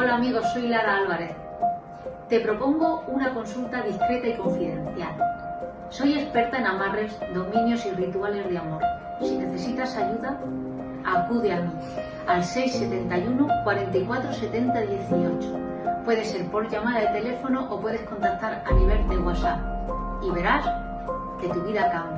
Hola amigos, soy Lara Álvarez. Te propongo una consulta discreta y confidencial. Soy experta en amarres, dominios y rituales de amor. Si necesitas ayuda, acude a mí al 671 44 70 18. Puede ser por llamada de teléfono o puedes contactar a nivel de WhatsApp y verás que tu vida cambia.